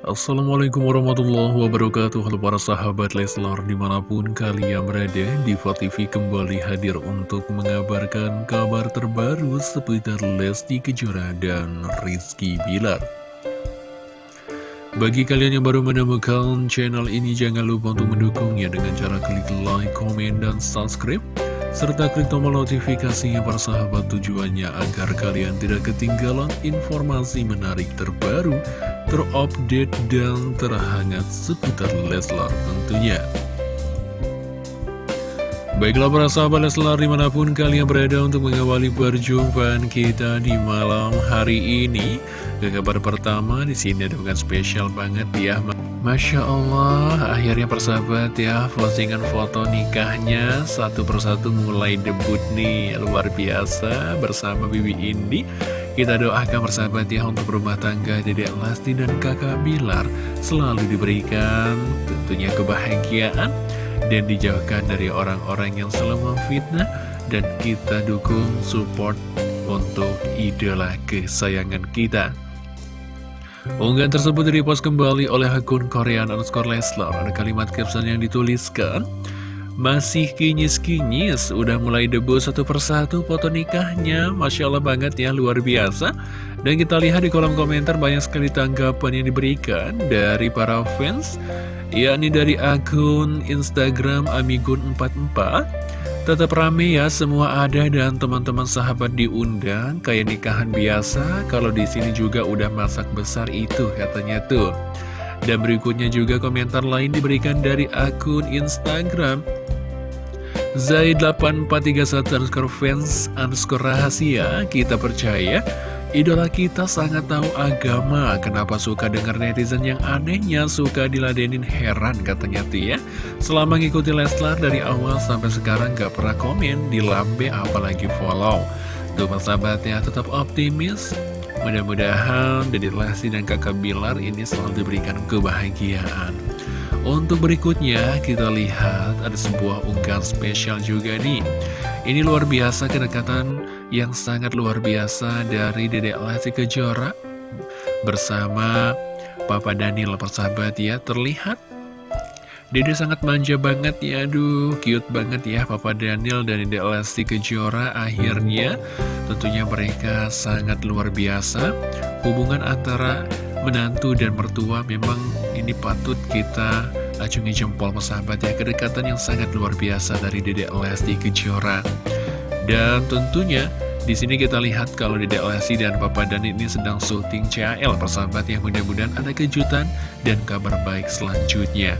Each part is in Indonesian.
Assalamualaikum warahmatullahi wabarakatuh. Halo para sahabat Leslar di mana pun kalian berada Diva TV kembali hadir untuk mengabarkan kabar terbaru seputar Lesti Kejora dan Rizky Bilar. Bagi kalian yang baru menemukan channel ini jangan lupa untuk mendukungnya dengan cara klik like, komen, dan subscribe serta klik tombol notifikasinya para sahabat tujuannya agar kalian tidak ketinggalan informasi menarik terbaru, terupdate, dan terhangat seputar Leslar tentunya. Baiklah para sahabat Leslar di mana pun kalian berada untuk mengawali perjumpaan kita di malam hari ini. Ke kabar pertama di sini ada bukan spesial banget ya. Masya Allah, akhirnya persahabat ya, postingan foto nikahnya satu persatu mulai debut nih, luar biasa bersama Bibi Indi. Kita doakan persahabat ya untuk rumah tangga Dedek Lasti dan kakak Bilar selalu diberikan tentunya kebahagiaan dan dijauhkan dari orang-orang yang selalu memfitnah dan kita dukung support untuk idola kesayangan kita. Unggahan tersebut direpost kembali oleh akun Korean underscore Leslar. Ada kalimat caption yang dituliskan, masih kinyis-kinyis, udah mulai debut satu persatu foto nikahnya. Masya Allah banget ya, luar biasa. Dan kita lihat di kolom komentar banyak sekali tanggapan yang diberikan dari para fans, yakni dari akun Instagram Amigun44. Tetap rame ya, semua ada dan teman-teman sahabat diundang kayak nikahan biasa. Kalau di sini juga udah masak besar itu katanya tuh. Dan berikutnya juga komentar lain diberikan dari akun Instagram Zaid8431 underscore fans underscore rahasia. Kita percaya Idola kita sangat tahu agama. Kenapa suka dengar netizen yang anehnya Suka diladenin? Heran katanya ya Selama ngikuti Leslar dari awal sampai sekarang gak pernah komen Di lambe apalagi follow. Tuh persahabatnya tetap optimis Mudah-mudahan Dedit Lesti dan kakak Bilar ini selalu diberikan kebahagiaan. Untuk berikutnya kita lihat ada sebuah unggahan spesial juga nih. Ini luar biasa kedekatan yang sangat luar biasa dari Dedek Lesti Kejora. Bersama Papa Daniel persahabat ya terlihat Dede sangat manja banget ya aduh cute banget ya Papa Daniel dan Dedek Lesti Kejora. Akhirnya tentunya mereka sangat luar biasa. Hubungan antara menantu dan mertua memang ini patut kita acungi jempol persahabat ya kedekatan yang sangat luar biasa dari Dedek Lesti Kejora. Dan tentunya di sini kita lihat kalau Dedek Lesti dan Papa Dan ini sedang syuting CAL persahabat yang mudah-mudahan ada kejutan dan kabar baik selanjutnya.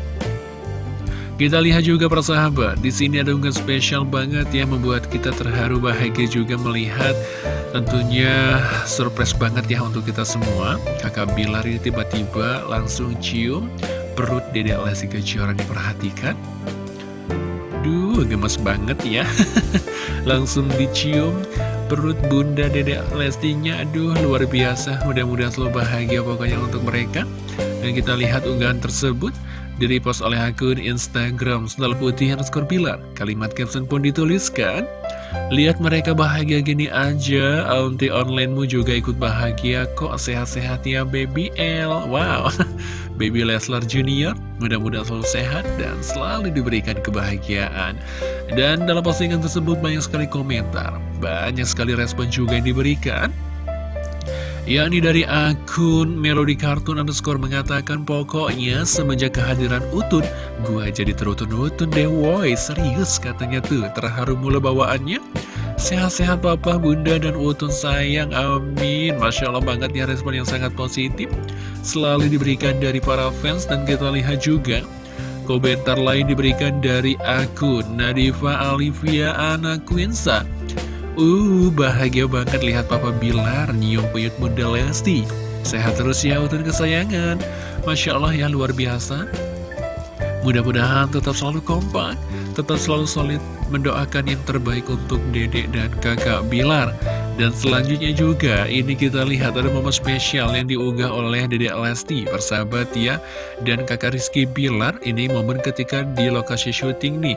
Kita lihat juga persahabat, di sini ada unggahan spesial banget yang membuat kita terharu bahagia juga melihat tentunya surprise banget ya untuk kita semua. Kakak Bilar ini tiba-tiba langsung cium perut Dedek Lesti Kejora diperhatikan. Duh, gemes banget ya. Langsung dicium perut bunda dedek Lestinya. Aduh, luar biasa. Mudah-mudahan selalu bahagia pokoknya untuk mereka. Dan kita lihat unggahan tersebut Direpost oleh akun Instagram Sendal Putih underscore Pilar. Kalimat caption pun dituliskan. Lihat mereka bahagia gini aja. Auntie onlinemu juga ikut bahagia Kok. Sehat-sehat ya baby L. Wow. Baby Leslar Junior Mudah-mudahan selalu sehat dan selalu diberikan kebahagiaan. Dan dalam postingan tersebut banyak sekali komentar. Banyak sekali respon juga yang diberikan yakni dari akun Melody Cartoon underscore mengatakan pokoknya semenjak kehadiran Utun gua jadi terutun-utun deh woi. Serius katanya tuh terharu mula bawaannya. Sehat-sehat papa bunda dan Utun sayang. Amin. Masya Allah banget ya respon yang sangat positif. Selalu diberikan dari para fans dan kita lihat juga komentar lain diberikan dari akun Nadifa Alivia Anak Quinsa Uh, bahagia banget lihat Papa Bilar nyium puyut Bunda Lesti. Sehat terus ya utun kesayangan. Masya Allah ya luar biasa. Mudah-mudahan tetap selalu kompak, tetap selalu solid mendoakan yang terbaik untuk dedek dan kakak Bilar. Dan selanjutnya juga, ini kita lihat ada momen spesial yang diunggah oleh dedek Lesti, persahabat ya. Dan kakak Rizky Bilar, ini momen ketika di lokasi syuting nih.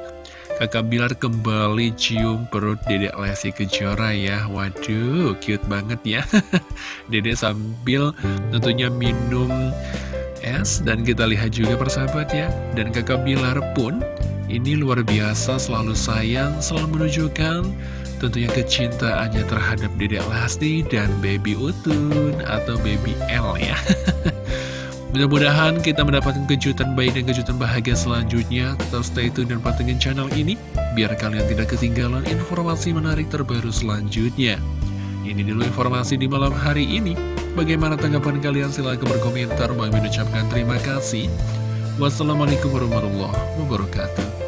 Kakak Bilar kembali cium perut Dedek Lesti Kejora ya. Waduh, cute banget ya. Dedek sambil tentunya minum S Dan kita lihat juga persahabat ya. Dan kakak Bilar pun ini luar biasa selalu sayang, selalu menunjukkan tentunya kecintaannya terhadap Dedek Lesti dan Baby Utun atau Baby L ya. Mudah-mudahan kita mendapatkan kejutan baik dan kejutan bahagia selanjutnya. Tetap stay tune dan pantengin channel ini, biar kalian tidak ketinggalan informasi menarik terbaru selanjutnya. Ini dulu informasi di malam hari ini. Bagaimana tanggapan kalian? Silahkan berkomentar. Bang mengucapkan terima kasih. Wassalamualaikum warahmatullahi wabarakatuh.